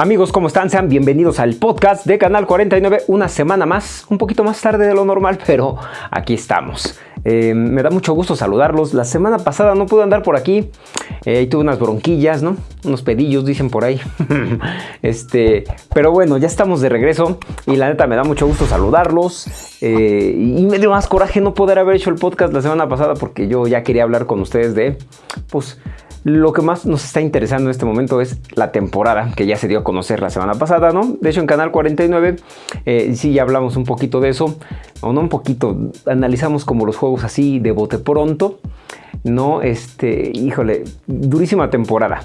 Amigos, ¿cómo están? Sean bienvenidos al podcast de Canal 49, una semana más, un poquito más tarde de lo normal, pero aquí estamos. Eh, me da mucho gusto saludarlos. La semana pasada no pude andar por aquí. Eh, tuve unas bronquillas, ¿no? Unos pedillos, dicen por ahí. este, pero bueno, ya estamos de regreso. Y la neta me da mucho gusto saludarlos. Eh, y me dio más coraje no poder haber hecho el podcast la semana pasada porque yo ya quería hablar con ustedes de, pues, lo que más nos está interesando en este momento es la temporada que ya se dio a conocer la semana pasada, ¿no? De hecho, en Canal 49 eh, sí ya hablamos un poquito de eso, o no un poquito, analizamos como los juegos así de bote pronto, ¿no? Este, híjole, durísima temporada.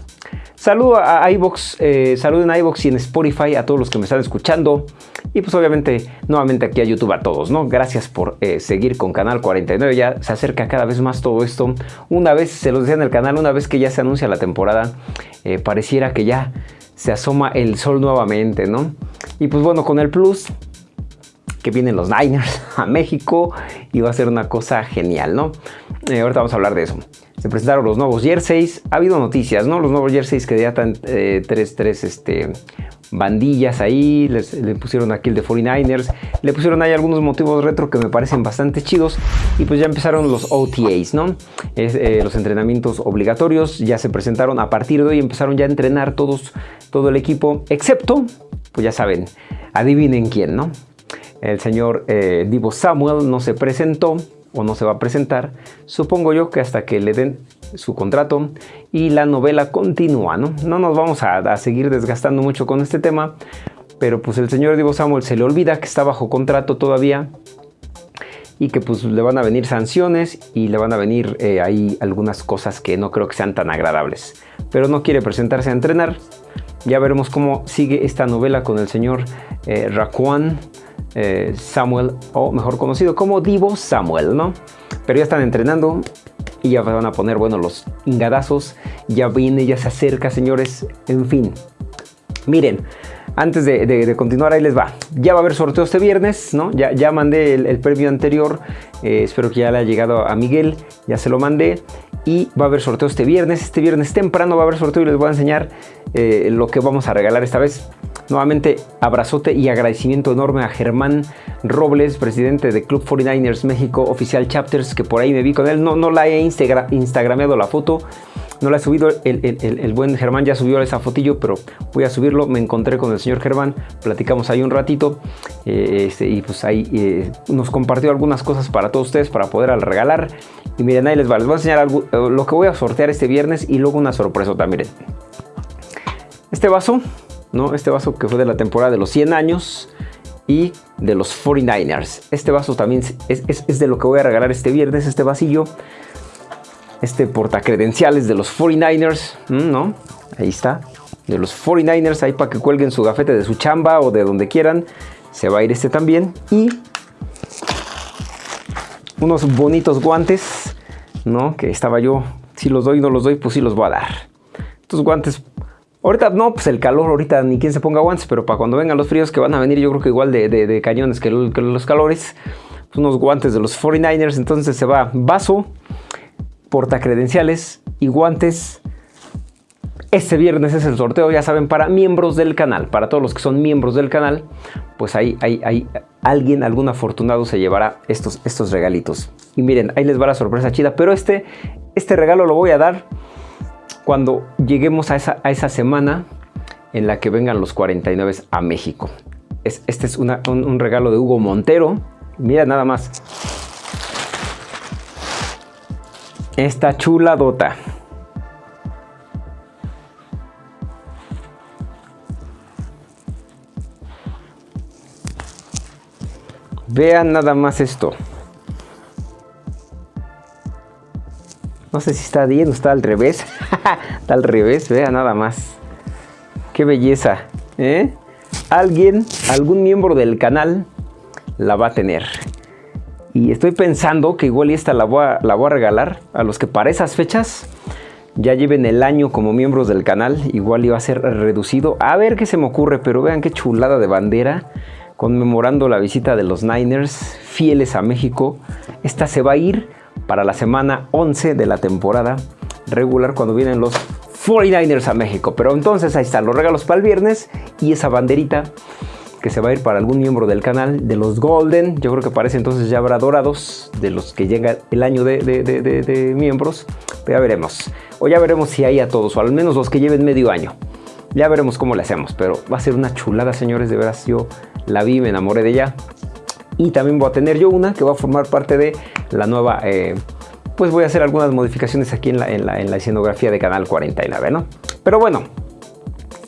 Saludo a iVox, eh, saluden a iVox y en Spotify a todos los que me están escuchando. Y pues obviamente nuevamente aquí a YouTube a todos, ¿no? Gracias por eh, seguir con Canal 49. Ya se acerca cada vez más todo esto. Una vez, se los decía en el canal, una vez que ya se anuncia la temporada, eh, pareciera que ya se asoma el sol nuevamente, ¿no? Y pues bueno, con el plus que vienen los Niners a México y va a ser una cosa genial, ¿no? Eh, ahorita vamos a hablar de eso. Se presentaron los nuevos jerseys. Ha habido noticias, ¿no? Los nuevos jerseys que ya están eh, tres, tres este, bandillas ahí. le pusieron aquí el de 49ers. Le pusieron ahí algunos motivos retro que me parecen bastante chidos. Y pues ya empezaron los OTAs, ¿no? Eh, los entrenamientos obligatorios. Ya se presentaron a partir de hoy. Empezaron ya a entrenar todos, todo el equipo. Excepto, pues ya saben, adivinen quién, ¿no? El señor eh, Divo Samuel no se presentó o no se va a presentar, supongo yo que hasta que le den su contrato y la novela continúa, ¿no? No nos vamos a, seguir desgastando mucho con este tema, pero pues el señor Divo Samuel se le olvida que está bajo contrato todavía y que pues le van a venir sanciones y le van a venir eh, ahí algunas cosas que no creo que sean tan agradables. Pero no quiere presentarse a entrenar. Ya veremos cómo sigue esta novela con el señor eh, eh, Samuel, o mejor conocido como Divo Samuel, ¿no? Pero ya están entrenando y ya van a poner, bueno, los ingadazos. Ya viene, ya se acerca, señores. En fin. Miren, antes de, continuar, ahí les va. Ya va a haber sorteo este viernes, ¿no? Ya, ya mandé el, premio anterior. Eh, espero que ya le haya llegado a Miguel. Ya se lo mandé. Y va a haber sorteo este viernes. Este viernes temprano va a haber sorteo y les voy a enseñar eh, lo que vamos a regalar esta vez. Nuevamente, abrazote y agradecimiento enorme a Germán Robles, presidente de Club 49ers México Oficial Chapters, que por ahí me vi con él. No, no la he instagrameado la foto, no la he subido. El, buen Germán ya subió esa fotillo, pero voy a subirlo. Me encontré con el señor Germán, platicamos ahí un ratito eh, este, y pues ahí eh, nos compartió algunas cosas para todos ustedes para poder regalar. Y miren, ahí les va, les voy a enseñar algo, eh, lo que voy a sortear este viernes y luego una sorpresa también. Este vaso este vaso que fue de la temporada de los 100 años y de los 49ers. Este vaso también es, de lo que voy a regalar este viernes, este vasillo. Este portacredenciales de los 49ers, ¿no? Ahí está. De los 49ers, ahí para que cuelguen su gafete de su chamba o de donde quieran. Se va a ir este también. Y unos bonitos guantes, ¿no? Que estaba yo, si los doy no los doy, pues sí los voy a dar. Estos guantes Ahorita no, pues el calor, ahorita ni quien se ponga guantes, pero para cuando vengan los fríos que van a venir, yo creo que igual de, cañones que, los calores, pues unos guantes de los 49ers, entonces se va vaso, porta credenciales y guantes. Este viernes es el sorteo, ya saben, para miembros del canal, para todos los que son miembros del canal, pues ahí, alguien, algún afortunado se llevará estos, estos regalitos. Y miren, ahí les va la sorpresa chida, pero este, este regalo lo voy a dar cuando lleguemos a esa, a esa semana en la que vengan los 49 a México. este es un, regalo de Hugo Montero. Mira nada más. Esta chula dota. Vean nada más esto. No sé si está bien o está al revés. está al revés, vea nada más. Qué belleza. ¿eh? Alguien, algún miembro del canal la va a tener. Y estoy pensando que igual esta la voy, a, regalar a los que para esas fechas ya lleven el año como miembros del canal. Igual iba a ser reducido. A ver qué se me ocurre, pero vean qué chulada de bandera conmemorando la visita de los Niners fieles a México. Esta se va a ir para la semana 11 de la temporada regular cuando vienen los 49ers a México. Pero entonces ahí están los regalos para el viernes y esa banderita que se va a ir para algún miembro del canal de los Golden. Yo creo que parece entonces ya habrá dorados de los que llega el año de, de miembros. Pero ya veremos. O ya veremos si hay a todos, o al menos los que lleven medio año. Ya veremos cómo le hacemos, pero va a ser una chulada, señores. De veras, yo la vi, me enamoré de ella. Y también voy a tener yo una que va a formar parte de la nueva... Eh, pues voy a hacer algunas modificaciones aquí en la, en la, en la escenografía de Canal 49, ¿no? Pero bueno,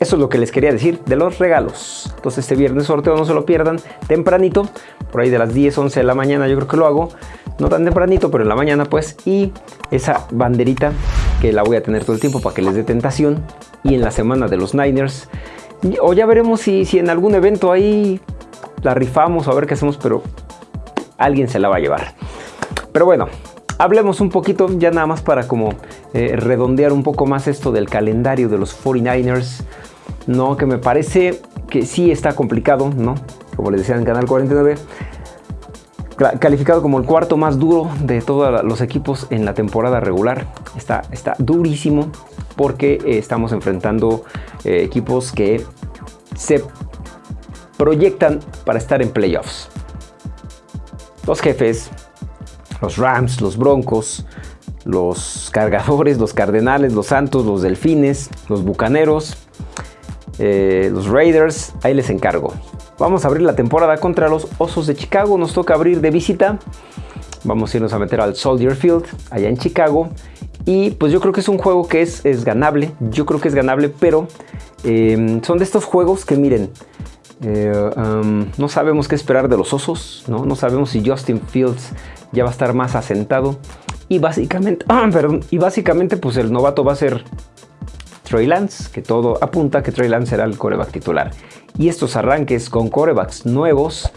eso es lo que les quería decir de los regalos. Entonces este viernes sorteo no se lo pierdan tempranito, por ahí de las 10, 11 de la mañana yo creo que lo hago. No tan tempranito, pero en la mañana pues. Y esa banderita que la voy a tener todo el tiempo para que les dé tentación. Y en la semana de los Niners. O ya veremos si, si en algún evento ahí la rifamos o a ver qué hacemos, pero alguien se la va a llevar. Pero bueno, hablemos un poquito ya nada más para como eh, redondear un poco más esto del calendario de los 49ers. No, que me parece que sí está complicado, ¿no? Como les decía en Canal 49 calificado como el cuarto más duro de todos los equipos en la temporada regular. Está, está durísimo porque eh, estamos enfrentando eh, equipos que se proyectan para estar en playoffs. Los jefes, los Rams, los Broncos, los Cargadores, los Cardenales, los Santos, los Delfines, los Bucaneros, eh, los Raiders, ahí les encargo. Vamos a abrir la temporada contra los Osos de Chicago, nos toca abrir de visita. Vamos a irnos a meter al Soldier Field, allá en Chicago. Y pues yo creo que es un juego que es, es ganable, yo creo que es ganable, pero eh, son de estos juegos que miren, eh, no sabemos qué esperar de los osos, ¿no? no sabemos si Justin Fields ya va a estar más asentado. Y básicamente, perdón, y básicamente pues el novato va a ser Trey Lance, que todo apunta que Trey Lance será el coreback titular. Y estos arranques con corebacks nuevos,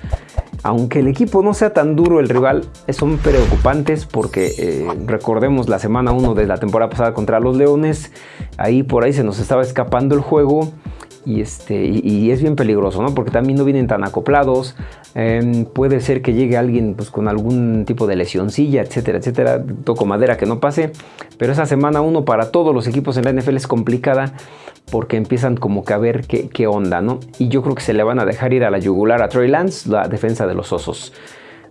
aunque el equipo no sea tan duro, el rival son preocupantes porque eh, recordemos la semana 1 de la temporada pasada contra los Leones, ahí por ahí se nos estaba escapando el juego y, este, y, es bien peligroso, ¿no? Porque también no vienen tan acoplados. Em, puede ser que llegue alguien pues, con algún tipo de lesioncilla, etcétera, etcétera. Toco madera que no pase. Pero esa semana uno para todos los equipos en la NFL es complicada porque empiezan como que a ver qué, onda, ¿no? Y yo creo que se le van a dejar ir a la yugular a Troy Lance, la defensa de los osos.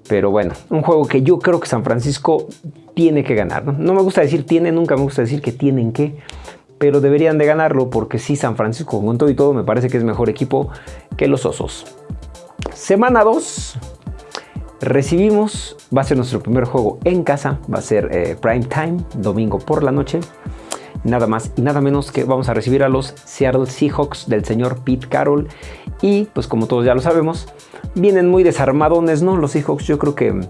Pero bueno, un juego que yo creo que San Francisco tiene que ganar. ¿no? no me gusta decir tiene, nunca me gusta decir que tienen que pero deberían de ganarlo porque sí, San Francisco con todo y todo me parece que es mejor equipo que los Osos. Semana 2, recibimos, va a ser nuestro primer juego en casa, va a ser eh, prime time, domingo por la noche. Nada más y nada menos que vamos a recibir a los Seattle Seahawks del señor Pete Carroll. Y pues como todos ya lo sabemos, vienen muy desarmadones, ¿no? Los Seahawks yo creo que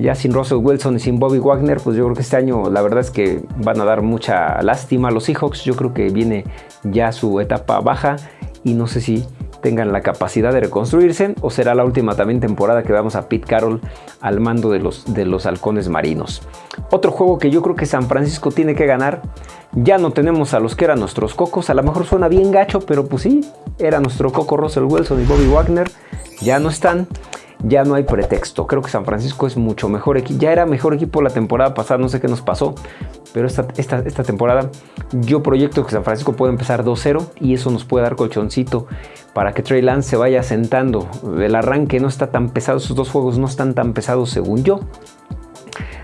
ya sin Russell Wilson y sin Bobby Wagner, pues yo creo que este año la verdad es que van a dar mucha lástima a los Seahawks. Yo creo que viene ya su etapa baja y no sé si tengan la capacidad de reconstruirse o será la última también temporada que vamos a Pete Carroll al mando de los, de los halcones marinos. Otro juego que yo creo que San Francisco tiene que ganar. Ya no tenemos a los que eran nuestros cocos. A lo mejor suena bien gacho, pero pues sí, era nuestro coco Russell Wilson y Bobby Wagner. Ya no están ya no hay pretexto. Creo que San Francisco es mucho mejor equipo. Ya era mejor equipo la temporada pasada, no sé qué nos pasó. Pero esta, esta, esta temporada yo proyecto que San Francisco puede empezar 2-0 y eso nos puede dar colchoncito para que Trey Lance se vaya sentando. El arranque no está tan pesado, esos dos juegos no están tan pesados según yo.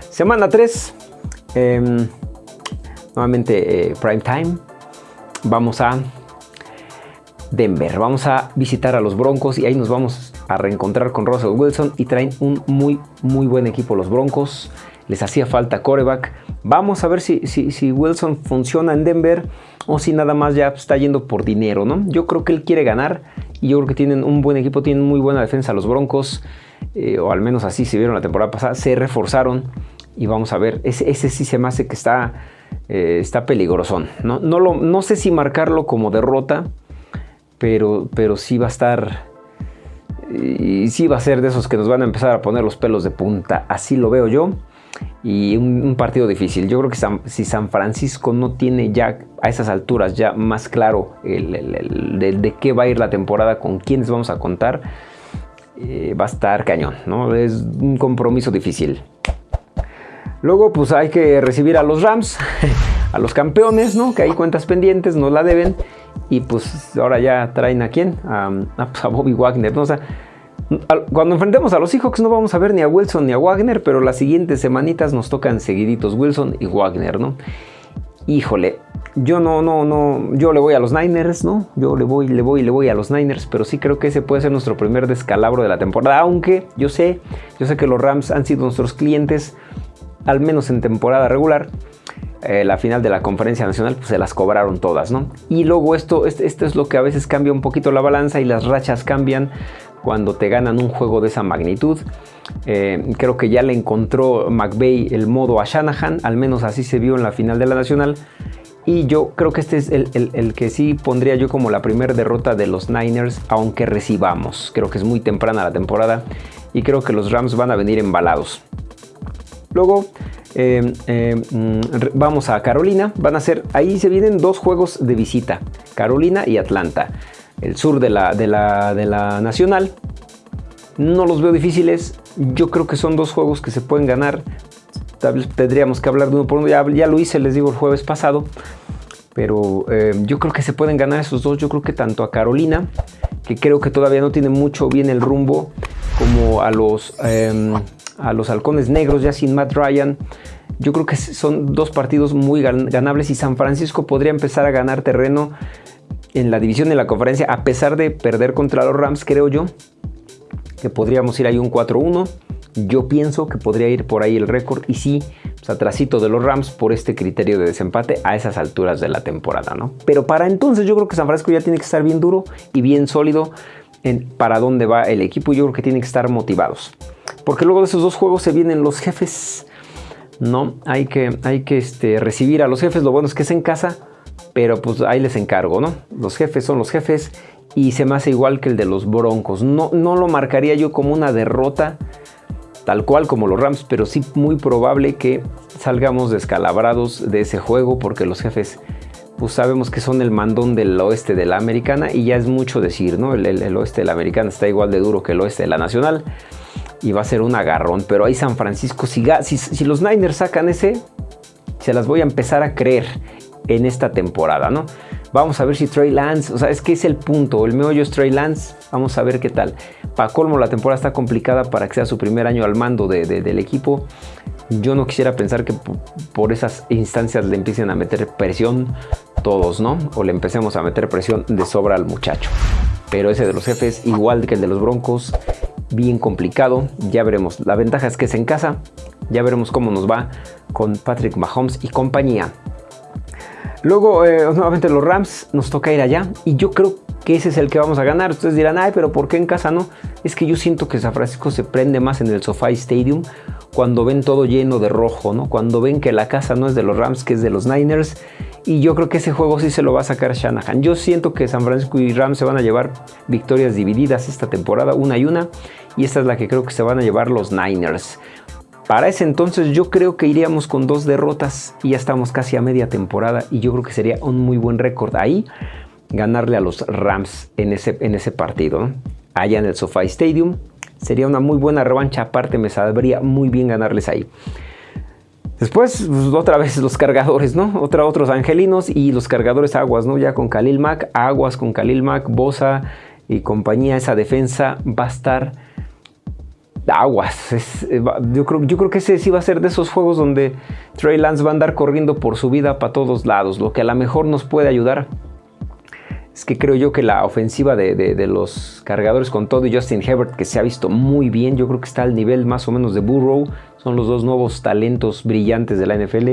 Semana 3, em, nuevamente eh, prime time. Vamos a Denver. Vamos a visitar a los Broncos y ahí nos vamos a reencontrar con Russell Wilson y traen un muy, muy buen equipo los Broncos. Les hacía falta coreback. Vamos a ver si, si, Wilson funciona en Denver o si nada más ya está yendo por dinero, ¿no? Yo creo que él quiere ganar y yo creo que tienen un buen equipo, tienen muy buena defensa los Broncos, eh, o al menos así se vieron la temporada pasada, se reforzaron y vamos a ver, ese, sí se me hace que está, eh, está peligrosón. ¿no? No, lo, no sé si marcarlo como derrota, pero, pero sí va a estar y sí va a ser de esos que nos van a empezar a poner los pelos de punta. Así lo veo yo. Y un, partido difícil. Yo creo que si San Francisco no tiene ya a esas alturas ya más claro de, qué va a ir la temporada, con quiénes vamos a contar, eh, va a estar cañón. ¿no? Es un compromiso difícil. Luego pues hay que recibir a los Rams. a los campeones, ¿no? Que hay cuentas pendientes, no la deben. Y pues ahora ya traen a quién? A, pues, Bobby Wagner, ¿no? Sea, cuando enfrentemos a los Seahawks no vamos a ver ni a Wilson ni a Wagner, pero las siguientes semanitas nos tocan seguiditos Wilson y Wagner, ¿no? Híjole, yo no, no, no, yo le voy a los Niners, ¿no? Yo le voy, le voy, le voy a los Niners, pero sí creo que ese puede ser nuestro primer descalabro de la temporada, aunque yo sé, yo sé que los Rams han sido nuestros clientes, al menos en temporada regular, eh, la final de la conferencia nacional, pues se las cobraron todas, ¿no? Y luego esto, esto es lo que a veces cambia un poquito la balanza y las rachas cambian cuando te ganan un juego de esa magnitud. Eh, creo que ya le encontró McVeigh el modo a Shanahan, al menos así se vio en la final de la nacional. Y yo creo que este es el, el que sí pondría yo como la primera derrota de los Niners, aunque recibamos. Creo que es muy temprana la temporada y creo que los Rams van a venir embalados. Luego eh, eh, mm, vamos a Carolina. Van a ser, ahí se vienen dos juegos de visita. Carolina y Atlanta. El sur de la, de la, nacional. No los veo difíciles. Yo creo que son dos juegos que se pueden ganar. tendríamos que hablar de uno por uno. Ya, lo hice, les digo, el jueves pasado. Pero eh, yo creo que se pueden ganar esos dos. Yo creo que tanto a Carolina, que creo que todavía no tiene mucho bien el rumbo, como a los em, a los halcones negros ya sin Matt Ryan. Yo creo que son dos partidos muy ganables y San Francisco podría empezar a ganar terreno en la división de la conferencia a pesar de perder contra los Rams, creo yo, que podríamos ir ahí un 4-1. Yo pienso que podría ir por ahí el récord y sí, pues atrasito de los Rams por este criterio de desempate a esas alturas de la temporada, ¿no? Pero para entonces yo creo que San Francisco ya tiene que estar bien duro y bien sólido en para dónde va el equipo yo creo que tiene que estar motivados. Porque luego de esos dos juegos se vienen los jefes. No, hay que, hay que este, recibir a los jefes. Lo bueno es que es en casa, pero pues ahí les encargo, ¿no? Los jefes son los jefes y se me hace igual que el de los Broncos. No, no lo marcaría yo como una derrota tal cual como los Rams, pero sí muy probable que salgamos descalabrados de ese juego porque los jefes pues sabemos que son el mandón del oeste de la americana y ya es mucho decir, ¿no? El, el oeste de la americana está igual de duro que el oeste de la nacional y va a ser un agarrón. Pero ahí San Francisco, si, si, los Niners sacan ese, se las voy a empezar a creer en esta temporada, ¿no? Vamos a ver si Trey Lance, o sea, es que es el punto. El meollo es Trey Lance. Vamos a ver qué tal. Para colmo, la temporada está complicada para que sea su primer año al mando del equipo. Yo no quisiera pensar que por esas instancias le empiecen a meter presión todos, ¿no? O le empecemos a meter presión de sobra al muchacho. Pero ese de los jefes, igual que el de los Broncos, bien complicado. Ya veremos. La ventaja es que es en casa. Ya veremos cómo nos va con Patrick Mahomes y compañía. Luego, eh, nuevamente los Rams, nos toca ir allá. Y yo creo que ese es el que vamos a ganar. Ustedes dirán, ay, pero ¿por qué en casa no? Es que yo siento que San Francisco se prende más en el SoFi Stadium cuando ven todo lleno de rojo, ¿no? Cuando ven que la casa no es de los Rams, que es de los Niners. Y yo creo que ese juego sí se lo va a sacar Shanahan. Yo siento que San Francisco y Rams se van a llevar victorias divididas esta temporada, una y una. Y esta es la que creo que se van a llevar los Niners. Para ese entonces yo creo que iríamos con dos derrotas y ya estamos casi a media temporada y yo creo que sería un muy buen récord ahí ganarle a los Rams en ese, en ese partido. Allá en el SoFi Stadium sería una muy buena revancha, aparte me sabría muy bien ganarles ahí. Después, pues, otra vez los cargadores, ¿no? Otra, otros angelinos y los cargadores aguas, ¿no? Ya con Khalil Mack, aguas con Khalil Mack, Bosa y compañía, esa defensa va a estar aguas. Eh, yo, creo, yo creo que ese sí va a ser de esos juegos donde Trey Lance va a andar corriendo por su vida para todos lados, lo que a lo mejor nos puede ayudar es que creo yo que la ofensiva de, los cargadores con todo y Justin Herbert, que se ha visto muy bien, yo creo que está al nivel más o menos de Burrow, son los dos nuevos talentos brillantes de la NFL.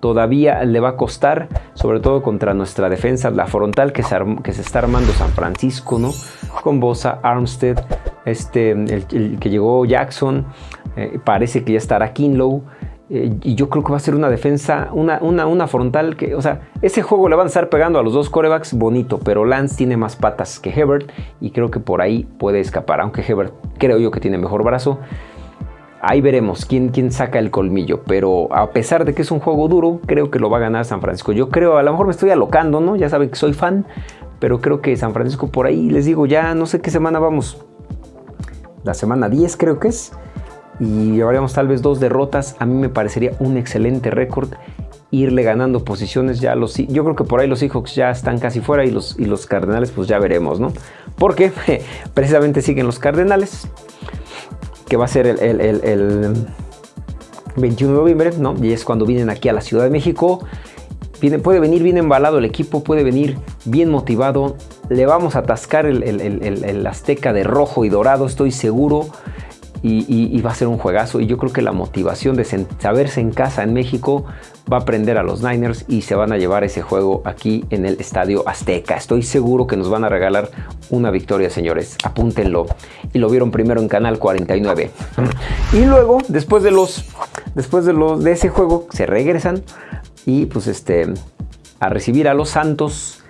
Todavía le va a costar, sobre todo contra nuestra defensa, la frontal que se, que se está armando San Francisco, ¿no? Con Bosa, Armstead, este, el, que llegó Jackson, eh, parece que ya estará Kinlow. Y yo creo que va a ser una defensa, una, una, una, frontal que, o sea, ese juego le van a estar pegando a los dos corebacks bonito, pero Lance tiene más patas que Hebert y creo que por ahí puede escapar, aunque Hebert creo yo que tiene mejor brazo. Ahí veremos quién, quién saca el colmillo, pero a pesar de que es un juego duro, creo que lo va a ganar San Francisco. Yo creo, a lo mejor me estoy alocando, ¿no? Ya saben que soy fan, pero creo que San Francisco por ahí, les digo, ya no sé qué semana vamos. La semana 10 creo que es y llevaríamos tal vez dos derrotas, a mí me parecería un excelente récord irle ganando posiciones ya los yo creo que por ahí los Seahawks ya están casi fuera y los, y los Cardenales pues ya veremos, ¿no? Porque precisamente siguen los Cardenales, que va a ser el, el 21 de noviembre, ¿no? Y es cuando vienen aquí a la Ciudad de México puede venir bien embalado el equipo, puede venir bien motivado. Le vamos a atascar el, Azteca de rojo y dorado, estoy seguro. Y, va a ser un juegazo. Y yo creo que la motivación de saberse en casa en México va a prender a los Niners y se van a llevar ese juego aquí en el Estadio Azteca. Estoy seguro que nos van a regalar una victoria, señores. Apúntenlo. Y lo vieron primero en Canal 49. Y luego, después de los, después de los de ese juego, se regresan y pues este, a recibir a los Santos.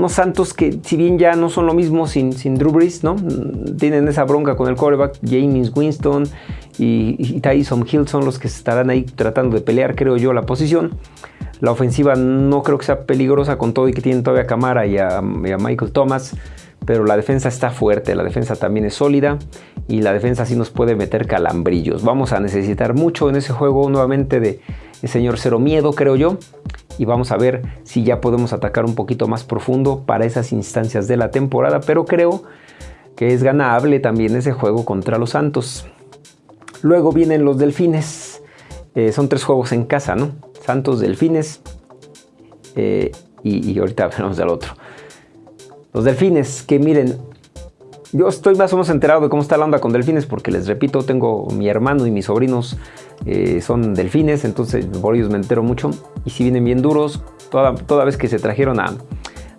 Unos Santos que si bien ya no son lo mismo sin, sin Drew Brees, ¿no? Tienen esa bronca con el quarterback James Winston y, Tyson Hill son los que estarán ahí tratando de pelear, creo yo, la posición. La ofensiva no creo que sea peligrosa con todo y que tienen todavía a Camara y a, Michael Thomas pero la defensa está fuerte, la defensa también es sólida y la defensa sí nos puede meter calambrillos. Vamos a necesitar mucho en ese juego nuevamente de el señor Cero Miedo, creo yo. Y vamos a ver si ya podemos atacar un poquito más profundo para esas instancias de la temporada. Pero creo que es ganable también ese juego contra los Santos. Luego vienen los Delfines. Eh, son tres juegos en casa, ¿no? Santos, Delfines. Eh, y, y, ahorita veremos del otro. Los Delfines, que miren, yo estoy más o menos enterado de cómo está la onda con delfines porque les repito, tengo mi hermano y mis sobrinos eh, son delfines, entonces por ellos me entero mucho. Y si vienen bien duros, toda, toda vez que se trajeron a,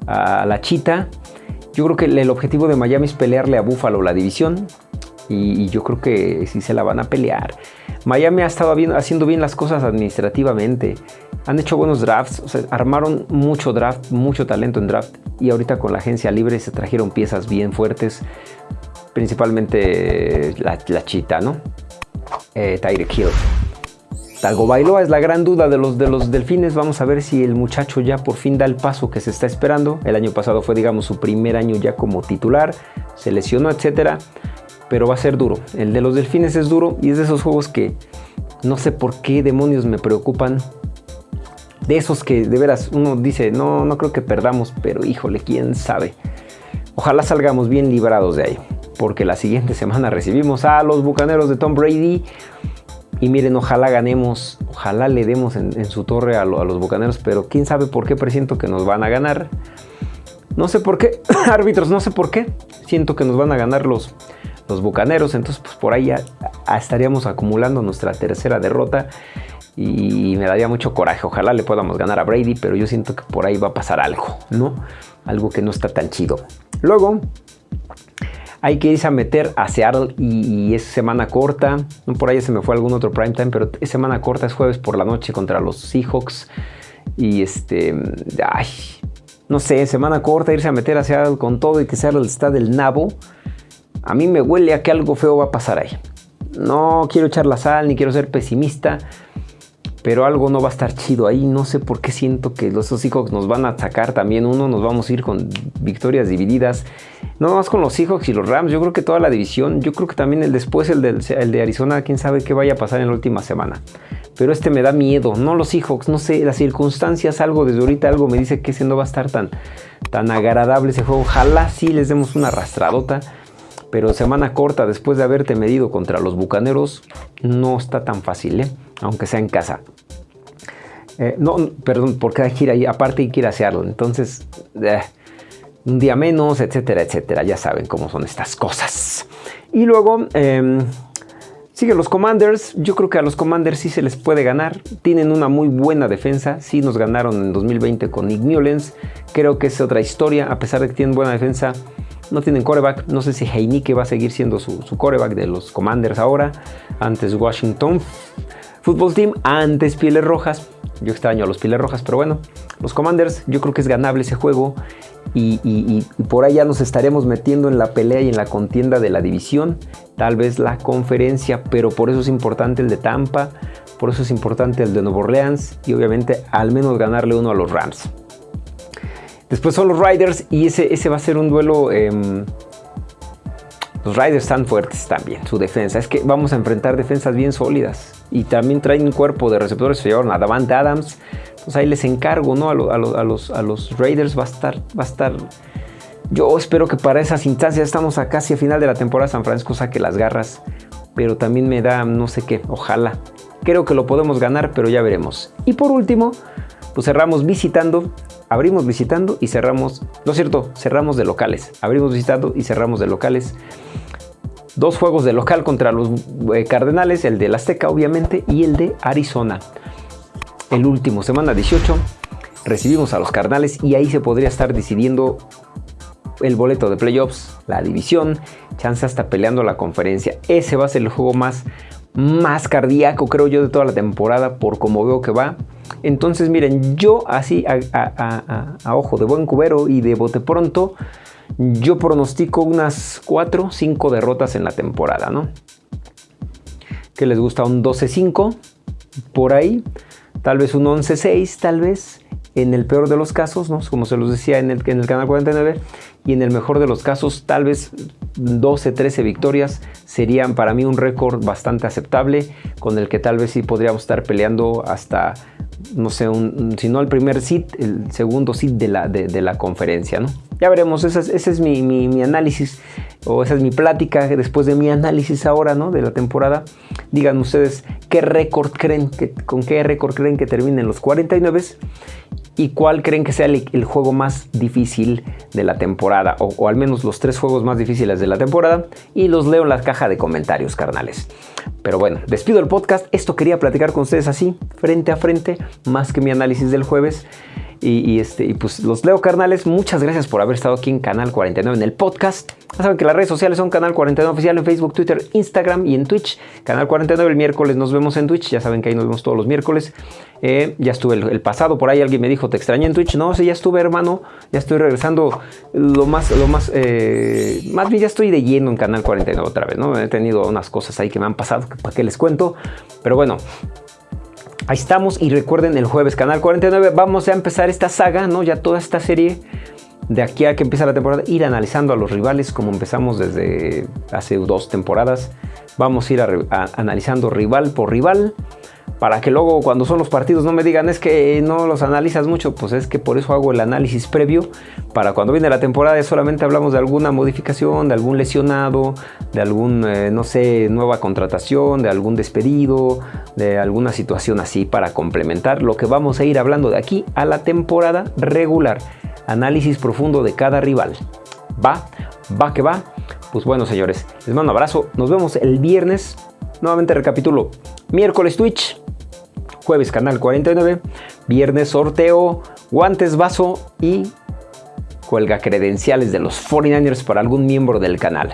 la chita, yo creo que el objetivo de Miami es pelearle a Buffalo la división. Y, yo creo que sí se la van a pelear. Miami ha estado haciendo bien las cosas administrativamente. Han hecho buenos drafts, armaron mucho draft, mucho talento en draft y ahorita con la agencia libre se trajeron piezas bien fuertes, principalmente la, chita, ¿no? Eh, Hill. Talgo Bailoa es la gran duda de los, de los delfines. Vamos a ver si el muchacho ya por fin da el paso que se está esperando. El año pasado fue, digamos, su primer año ya como titular. Se lesionó, etcétera. Pero va a ser duro. El de los delfines es duro y es de esos juegos que no sé por qué demonios me preocupan de esos que de veras uno dice, no, no creo que perdamos, pero híjole, quién sabe. Ojalá salgamos bien librados de ahí, porque la siguiente semana recibimos a los Bucaneros de Tom Brady. Y miren, ojalá ganemos, ojalá le demos en, su torre a, los Bucaneros, pero quién sabe por qué presiento que nos van a ganar. No sé por qué, árbitros, no sé por qué. Siento que nos van a ganar los, los Bucaneros, entonces pues por ahí estaríamos acumulando nuestra tercera derrota y me daría mucho coraje. Ojalá le podamos ganar a Brady, pero yo siento que por ahí va a pasar algo, ¿no? Algo que no está tan chido. Luego, hay que irse a meter a Seattle y, es semana corta. Por ahí se me fue algún otro prime time, pero es semana corta, es jueves por la noche contra los Seahawks. Y este, ay, no sé, semana corta, irse a meter a Seattle con todo y que Seattle está del nabo. A mí me huele a que algo feo va a pasar ahí. No quiero echar la sal ni quiero ser pesimista, pero algo no va a estar chido ahí. No sé por qué siento que los Seahawks nos van a atacar también. Uno, nos vamos a ir con victorias divididas. No más con los Seahawks y los Rams. Yo creo que toda la división. Yo creo que también el después, el, de Arizona, quién sabe qué vaya a pasar en la última semana. Pero este me da miedo. No los Seahawks, no sé, las circunstancias, algo desde ahorita, algo me dice que ese no va a estar tan, tan agradable ese juego. Ojalá sí les demos una arrastradota pero semana corta después de haberte medido contra los Bucaneros no está tan fácil, ¿eh? aunque sea en casa. Eh, no, perdón, porque hay que ir ahí, aparte hay que ir a Seattle, entonces eh, un día menos, etcétera, etcétera, ya saben cómo son estas cosas. Y luego em, siguen los Commanders, yo creo que a los Commanders sí se les puede ganar, tienen una muy buena defensa, sí nos ganaron en 2020 con Nick creo que es otra historia, a pesar de que tienen buena defensa, no tienen coreback. No sé si Heineke va a seguir siendo su, coreback de los Commanders ahora. Antes Washington Football Team, antes Pieles Rojas. Yo extraño a los Pieles Rojas, pero bueno, los Commanders, yo creo que es ganable ese juego. Y, por ahí ya nos estaremos metiendo en la pelea y en la contienda de la división, tal vez la conferencia, pero por eso es importante el de Tampa, por eso es importante el de Nueva Orleans y obviamente al menos ganarle uno a los Rams. Después son los Riders y ese, ese va a ser un duelo... Em, los Riders están fuertes también, su defensa. Es que vamos a enfrentar defensas bien sólidas. y también traen un cuerpo de receptores, se llevaron a Davante Adams. Entonces ahí les encargo, ¿no? A, los, a los Raiders va a estar, va a estar yo espero que para esas instancias estamos a casi a final de la temporada San Francisco saque las garras, pero también me da no sé qué, ojalá. Creo que lo podemos ganar, pero ya veremos. Y por último, pues cerramos visitando, abrimos visitando y cerramos, no es cierto, cerramos de locales. Abrimos visitando y cerramos de locales. Dos juegos de local contra los eh, Cardenales, el de Azteca obviamente y el de Arizona. El último, semana 18, recibimos a los Cardenales y ahí se podría estar decidiendo el boleto de playoffs, la división, chance hasta peleando la conferencia. Ese va a ser el juego más, más cardíaco, creo yo, de toda la temporada, por como veo que va. Entonces, miren, yo así a, ojo de buen cubero y de bote pronto, yo pronostico unas 4, 5 derrotas en la temporada, ¿no? Que les gusta un 12-5 por ahí, tal vez un 11-6, tal vez en el peor de los casos, ¿no? como se los decía en el, en el canal 49, y en el mejor de los casos, tal vez 12, 13 victorias serían para mí un récord bastante aceptable, con el que tal vez sí podríamos estar peleando hasta, no sé, si no el primer sit, el segundo sit de la, de, la conferencia, ¿no? Ya veremos, ese es, mi, mi, análisis, o esa es mi plática después de mi análisis ahora, ¿no? De la temporada. Digan ustedes qué récord creen, que, con qué récord creen que terminen los 49 y cuál creen que sea el, juego más difícil de la temporada, o, al menos los tres juegos más difíciles de la temporada, y los leo en la caja de comentarios, carnales. Pero bueno, despido el podcast. Esto quería platicar con ustedes así, frente a frente, más que mi análisis del jueves. Y, este, y pues los leo carnales, muchas gracias por haber estado aquí en Canal 49 en el podcast. Ya saben que las redes sociales son Canal 49 Oficial en Facebook, Twitter, Instagram y en Twitch. Canal 49 el miércoles nos vemos en Twitch, ya saben que ahí nos vemos todos los miércoles. Eh, ya estuve el, pasado, por ahí alguien me dijo, te extrañé en Twitch. No, sí, ya estuve hermano, ya estoy regresando lo más, lo más, eh, más bien ya estoy de lleno en Canal 49 otra vez, ¿no? He tenido unas cosas ahí que me han pasado, para qué les cuento. Pero bueno, Ahí estamos y recuerden el jueves Canal 49 vamos a empezar esta saga, ¿no? Ya toda esta serie de aquí a que empieza la temporada, ir analizando a los rivales como empezamos desde hace dos temporadas. Vamos a ir analizando rival por rival para que luego cuando son los partidos no me digan es que no los analizas mucho, pues es que por eso hago el análisis previo, para cuando viene la temporada solamente hablamos de alguna modificación, de algún lesionado, de algún, eh, no sé, nueva contratación, de algún despedido, de alguna situación así para complementar lo que vamos a ir hablando de aquí a la temporada regular. Análisis profundo de cada rival. Va, va que va. Pues bueno, señores, les mando un abrazo. Nos vemos el viernes. Nuevamente recapitulo. Miércoles Twitch, jueves canal 49, viernes sorteo, guantes vaso y cuelga credenciales de los 49ers para algún miembro del canal.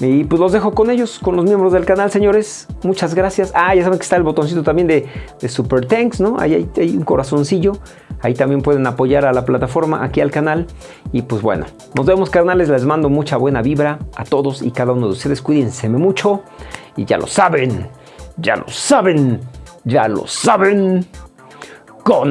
Y pues los dejo con ellos, con los miembros del canal, señores. Muchas gracias. Ah, ya saben que está el botoncito también de, Super Thanks, ¿no? Ahí hay, un corazoncillo. Ahí también pueden apoyar a la plataforma, aquí al canal. Y pues bueno, nos vemos, carnales. Les mando mucha buena vibra a todos y cada uno de ustedes. Cuídense mucho. Y ya lo saben, ya lo saben ya lo saben, Go.